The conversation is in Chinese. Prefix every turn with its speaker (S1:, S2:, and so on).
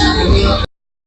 S1: 是你。